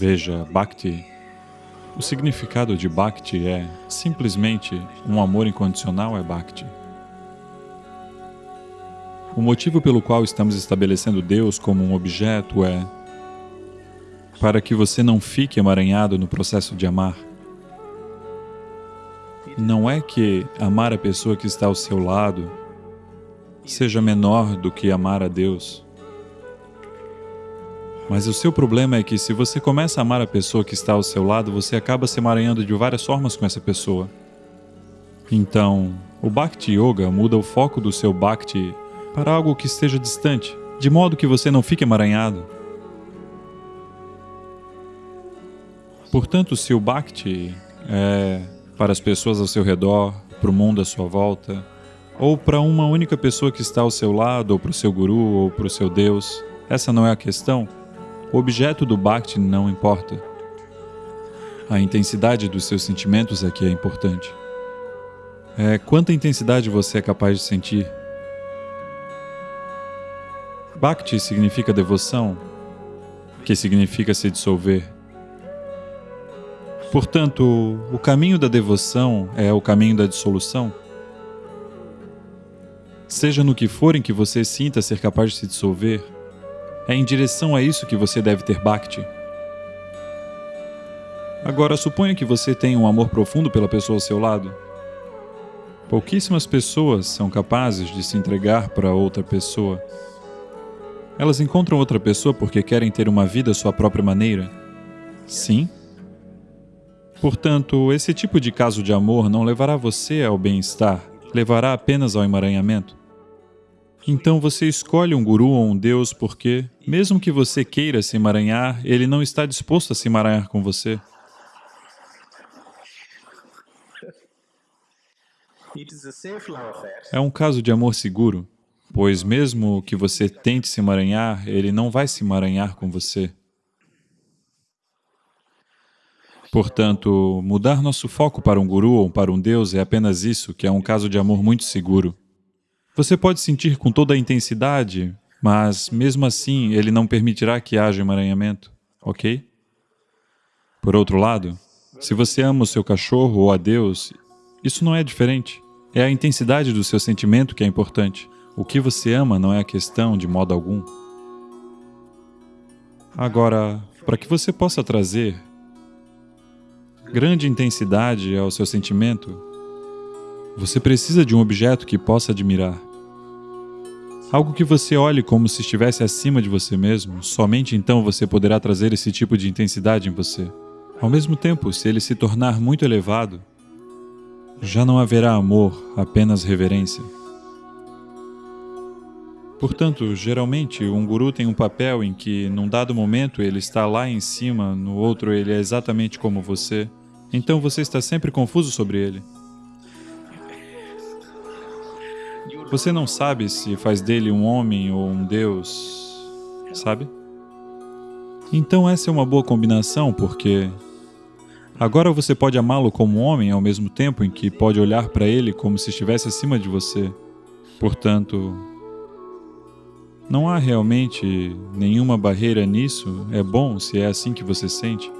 Veja, Bhakti, o significado de Bhakti é simplesmente um amor incondicional é Bhakti. O motivo pelo qual estamos estabelecendo Deus como um objeto é para que você não fique emaranhado no processo de amar. Não é que amar a pessoa que está ao seu lado seja menor do que amar a Deus. Mas o seu problema é que se você começa a amar a pessoa que está ao seu lado, você acaba se emaranhando de várias formas com essa pessoa. Então, o Bhakti Yoga muda o foco do seu Bhakti para algo que esteja distante, de modo que você não fique emaranhado. Portanto, se o Bhakti é para as pessoas ao seu redor, para o mundo à sua volta, ou para uma única pessoa que está ao seu lado, ou para o seu guru, ou para o seu Deus, essa não é a questão. O objeto do Bhakti não importa. A intensidade dos seus sentimentos que é importante. É quanta intensidade você é capaz de sentir. Bhakti significa devoção, que significa se dissolver. Portanto, o caminho da devoção é o caminho da dissolução. Seja no que for em que você sinta ser capaz de se dissolver, é em direção a isso que você deve ter Bhakti. Agora, suponha que você tenha um amor profundo pela pessoa ao seu lado. Pouquíssimas pessoas são capazes de se entregar para outra pessoa. Elas encontram outra pessoa porque querem ter uma vida à sua própria maneira. Sim. Portanto, esse tipo de caso de amor não levará você ao bem-estar, levará apenas ao emaranhamento. Então você escolhe um guru ou um deus porque, mesmo que você queira se emaranhar, ele não está disposto a se emaranhar com você. É um caso de amor seguro, pois mesmo que você tente se emaranhar, ele não vai se emaranhar com você. Portanto, mudar nosso foco para um guru ou para um deus é apenas isso, que é um caso de amor muito seguro. Você pode sentir com toda a intensidade, mas mesmo assim ele não permitirá que haja emaranhamento, ok? Por outro lado, se você ama o seu cachorro ou a Deus, isso não é diferente. É a intensidade do seu sentimento que é importante. O que você ama não é a questão de modo algum. Agora, para que você possa trazer grande intensidade ao seu sentimento, você precisa de um objeto que possa admirar. Algo que você olhe como se estivesse acima de você mesmo, somente então você poderá trazer esse tipo de intensidade em você. Ao mesmo tempo, se ele se tornar muito elevado, já não haverá amor, apenas reverência. Portanto, geralmente, um guru tem um papel em que, num dado momento, ele está lá em cima, no outro ele é exatamente como você. Então você está sempre confuso sobre ele. Você não sabe se faz dele um homem ou um Deus, sabe? Então essa é uma boa combinação, porque agora você pode amá-lo como homem ao mesmo tempo em que pode olhar para ele como se estivesse acima de você. Portanto, não há realmente nenhuma barreira nisso, é bom se é assim que você sente.